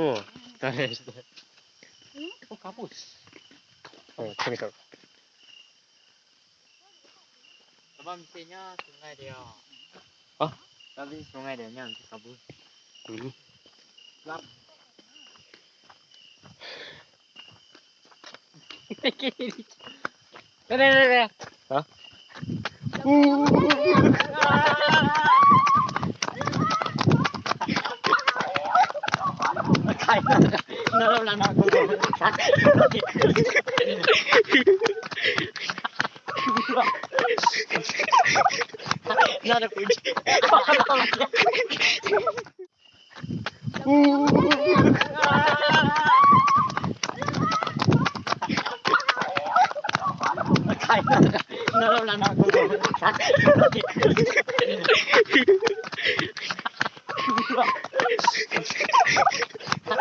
oh oh kabus oh kami kau Bamsinya sungai dia. Oh, tapi sungai dia yang kabur. Dulu. Lap. Hah? Uh. sắc. Nó được cũng Khai nó đâu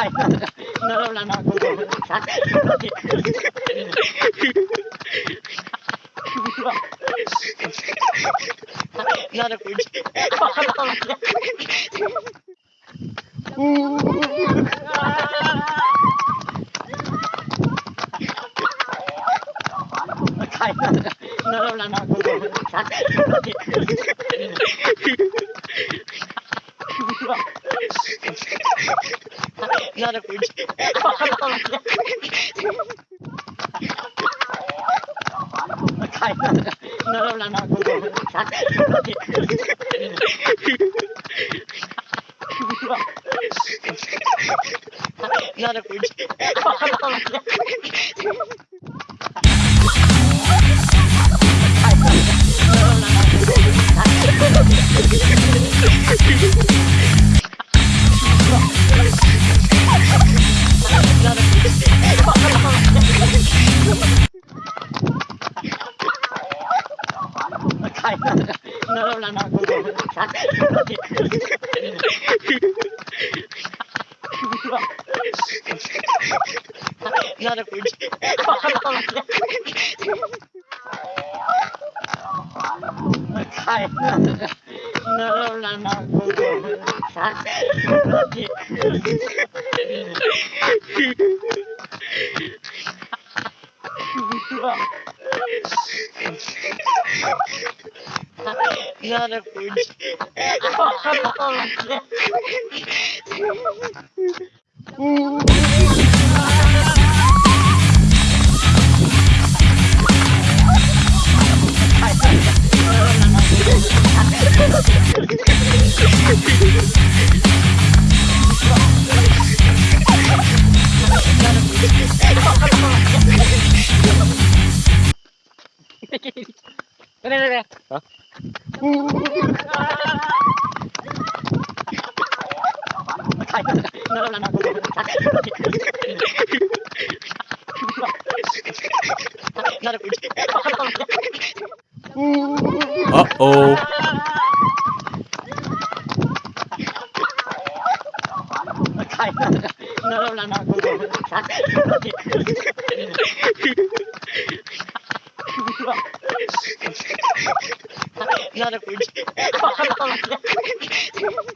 Ay, no, no lo hablan. No, no, no, no, no, no, no, Ay, no, no lo hablan. No, no, no, no, no, no, là nó cũng sắc. Nó được cũng Khai nó đâu là nó cũng sắc. no lo hablan. No lo escuché. No lo hablan. No Nó được cũng Đây なあおど not a food.